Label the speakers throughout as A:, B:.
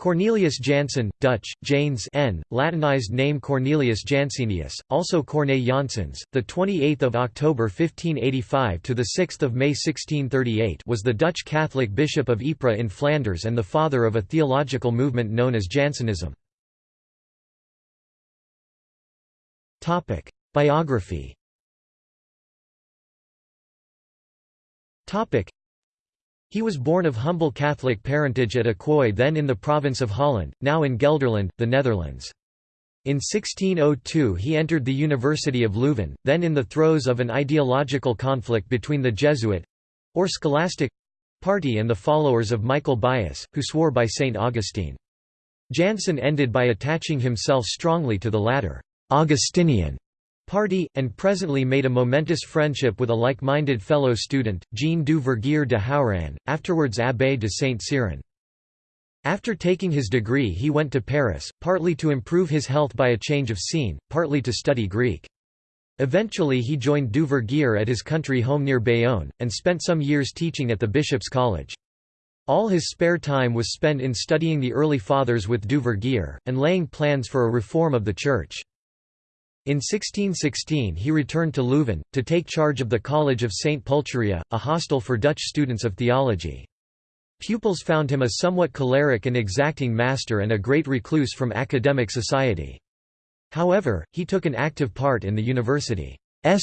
A: Cornelius Jansen, Dutch, Janes N, Latinized name Cornelius Jansenius, also Corne Janssens, the 28th October 1585 to the 6th May 1638, was the Dutch Catholic bishop of Ypres in Flanders and the father of a theological movement known as Jansenism. Biography. He was born of humble Catholic parentage at Acquoy then in the province of Holland, now in Gelderland, the Netherlands. In 1602 he entered the University of Leuven, then in the throes of an ideological conflict between the Jesuit—or scholastic—party and the followers of Michael Baius, who swore by St. Augustine. Jansen ended by attaching himself strongly to the latter Augustinian party, and presently made a momentous friendship with a like-minded fellow student, Jean du Vergier de Hauranne, afterwards Abbé de Saint-Cyran. After taking his degree he went to Paris, partly to improve his health by a change of scene, partly to study Greek. Eventually he joined du Vergier at his country home near Bayonne, and spent some years teaching at the Bishop's College. All his spare time was spent in studying the early fathers with du Vergier, and laying plans for a reform of the Church. In 1616 he returned to Leuven, to take charge of the College of St. Pulcheria, a hostel for Dutch students of theology. Pupils found him a somewhat choleric and exacting master and a great recluse from academic society. However, he took an active part in the university's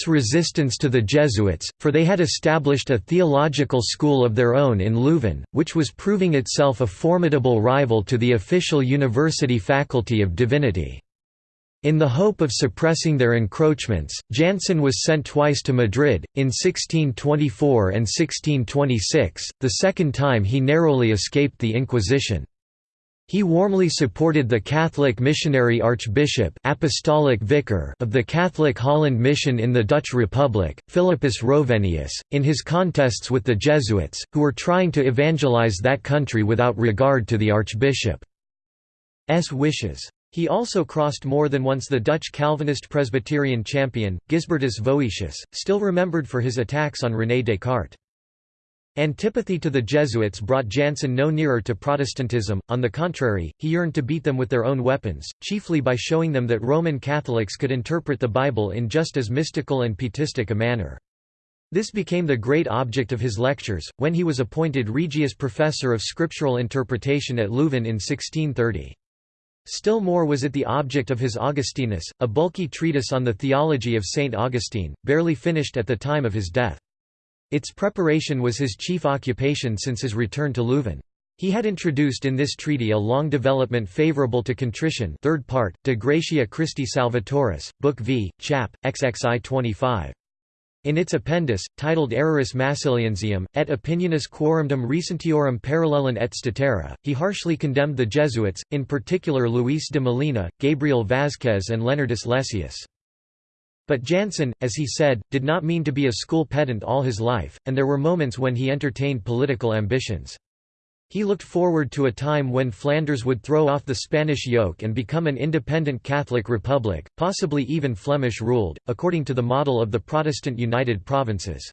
A: resistance to the Jesuits, for they had established a theological school of their own in Leuven, which was proving itself a formidable rival to the official university faculty of divinity. In the hope of suppressing their encroachments, Jansen was sent twice to Madrid, in 1624 and 1626, the second time he narrowly escaped the Inquisition. He warmly supported the Catholic missionary archbishop apostolic vicar of the Catholic Holland Mission in the Dutch Republic, Philippus Rovenius, in his contests with the Jesuits, who were trying to evangelize that country without regard to the archbishop's wishes. He also crossed more than once the Dutch Calvinist Presbyterian champion, Gisbertus Voetius, still remembered for his attacks on René Descartes. Antipathy to the Jesuits brought Jansen no nearer to Protestantism, on the contrary, he yearned to beat them with their own weapons, chiefly by showing them that Roman Catholics could interpret the Bible in just as mystical and pietistic a manner. This became the great object of his lectures, when he was appointed Regius Professor of Scriptural Interpretation at Leuven in 1630. Still more was it the object of his Augustinus, a bulky treatise on the theology of Saint Augustine, barely finished at the time of his death. Its preparation was his chief occupation since his return to Leuven. He had introduced in this treaty a long development favorable to contrition third part, De Gratia Christi Salvatoris, Book V, Chap. XXI 25. In its appendix, titled Erroris Massiliensium, et opinionis quorumdum recentiorum parallelum et statera, he harshly condemned the Jesuits, in particular Luis de Molina, Gabriel Vázquez and Leonardus Lessius. But Jansen, as he said, did not mean to be a school pedant all his life, and there were moments when he entertained political ambitions. He looked forward to a time when Flanders would throw off the Spanish yoke and become an independent Catholic republic, possibly even Flemish-ruled, according to the model of the Protestant United Provinces.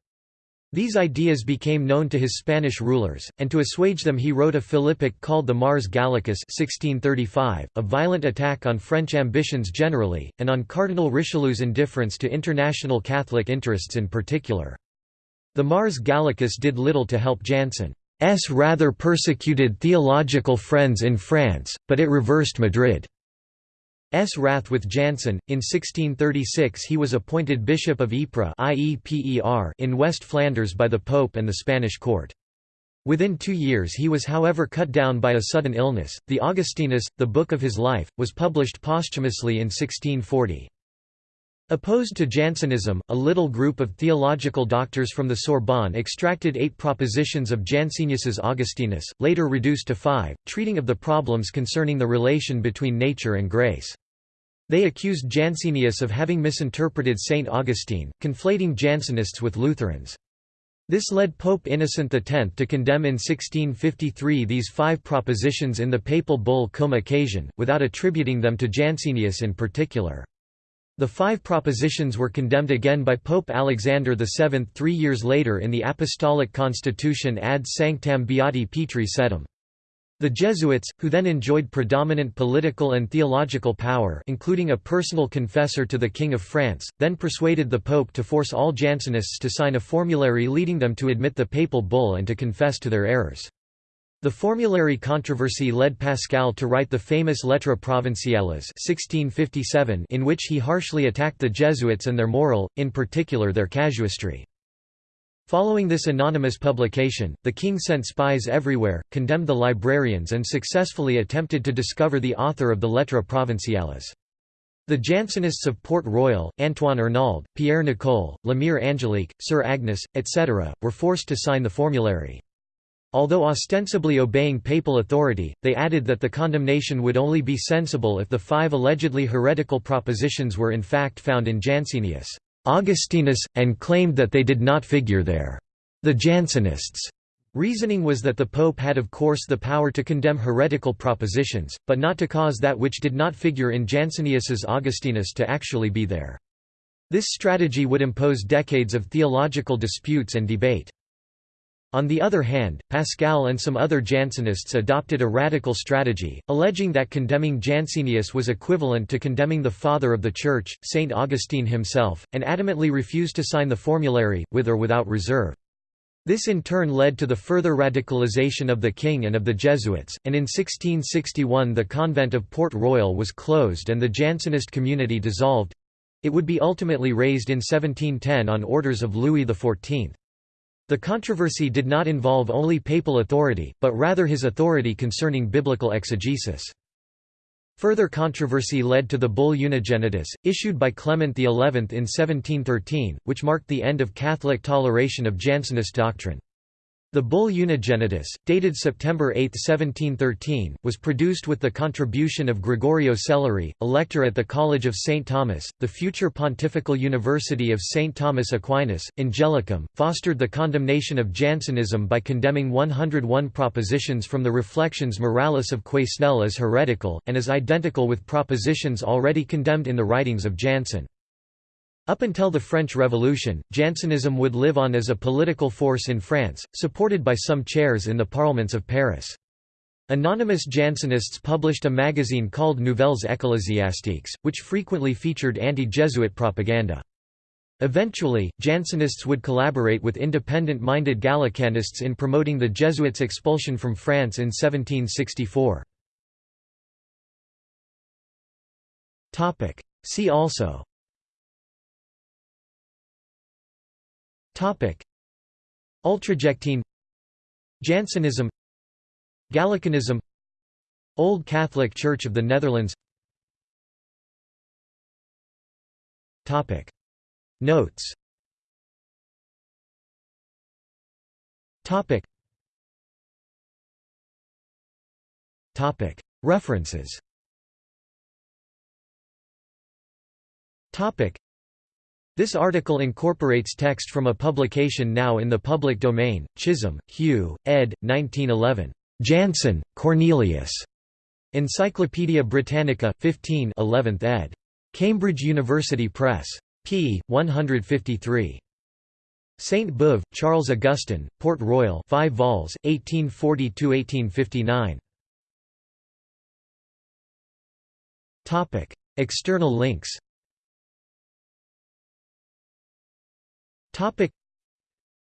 A: These ideas became known to his Spanish rulers, and to assuage them he wrote a Philippic called the Mars Gallicus 1635, a violent attack on French ambitions generally, and on Cardinal Richelieu's indifference to international Catholic interests in particular. The Mars Gallicus did little to help Jansen. S rather persecuted theological friends in France, but it reversed Madrid's wrath with Jansen. In 1636 he was appointed Bishop of Ypres in West Flanders by the Pope and the Spanish court. Within two years he was however cut down by a sudden illness. The Augustinus, the book of his life, was published posthumously in 1640. Opposed to Jansenism, a little group of theological doctors from the Sorbonne extracted eight propositions of Jansenius's Augustinus, later reduced to five, treating of the problems concerning the relation between nature and grace. They accused Jansenius of having misinterpreted St. Augustine, conflating Jansenists with Lutherans. This led Pope Innocent X to condemn in 1653 these five propositions in the papal bull Cum Occasion, without attributing them to Jansenius in particular. The five propositions were condemned again by Pope Alexander VII three years later in the Apostolic Constitution ad sanctam beati Petri sedem. The Jesuits, who then enjoyed predominant political and theological power including a personal confessor to the King of France, then persuaded the Pope to force all Jansenists to sign a formulary leading them to admit the papal bull and to confess to their errors. The formulary controversy led Pascal to write the famous Lettres Provinciales 1657 in which he harshly attacked the Jesuits and their moral, in particular their casuistry. Following this anonymous publication, the king sent spies everywhere, condemned the librarians and successfully attempted to discover the author of the Lettres Provinciales. The Jansenists of Port Royal, Antoine Arnauld, Pierre Nicole, Lemire Angelique, Sir Agnes, etc., were forced to sign the formulary. Although ostensibly obeying papal authority, they added that the condemnation would only be sensible if the five allegedly heretical propositions were in fact found in Jansenius. Augustinus, and claimed that they did not figure there. The Jansenists' reasoning was that the Pope had of course the power to condemn heretical propositions, but not to cause that which did not figure in Jansenius's Augustinus to actually be there. This strategy would impose decades of theological disputes and debate. On the other hand, Pascal and some other Jansenists adopted a radical strategy, alleging that condemning Jansenius was equivalent to condemning the Father of the Church, Saint Augustine himself, and adamantly refused to sign the formulary, with or without reserve. This in turn led to the further radicalization of the king and of the Jesuits, and in 1661 the convent of Port Royal was closed and the Jansenist community dissolved—it would be ultimately razed in 1710 on orders of Louis XIV. The controversy did not involve only papal authority, but rather his authority concerning biblical exegesis. Further controversy led to the bull Unigenitus, issued by Clement XI in 1713, which marked the end of Catholic toleration of Jansenist doctrine. The bull Unigenitus, dated September 8, 1713, was produced with the contribution of Gregorio Selleri, elector at the College of St. Thomas. The future Pontifical University of St. Thomas Aquinas, Angelicum, fostered the condemnation of Jansenism by condemning 101 propositions from the Reflections Moralis of Quesnel as heretical, and as identical with propositions already condemned in the writings of Jansen. Up until the French Revolution, Jansenism would live on as a political force in France, supported by some chairs in the parliaments of Paris. Anonymous Jansenists published a magazine called Nouvelles Ecclésiastiques, which frequently featured anti-Jesuit propaganda. Eventually, Jansenists would collaborate with independent-minded Gallicanists in promoting the Jesuits' expulsion from France in 1764. See also Topic: Ultrajectine. Jansenism. Gallicanism. Old Catholic Church of the Netherlands. Topic. Notes. Topic. Topic. References. Topic this article incorporates text from a publication now in the public domain, Chisholm, Hugh, ed. 1911. Jansen, Cornelius. Encyclopædia Britannica, 15 11th ed. Cambridge University Press. p. 153. Sainte-Beuve, Charles Augustin, Port Royal 5 vols, 1840–1859. External links Topic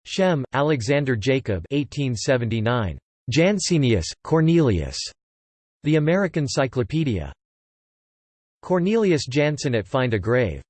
A: Schem, Alexander Jacob 1879. Jansenius, Cornelius. The American Cyclopedia. Cornelius Jansen at Find a Grave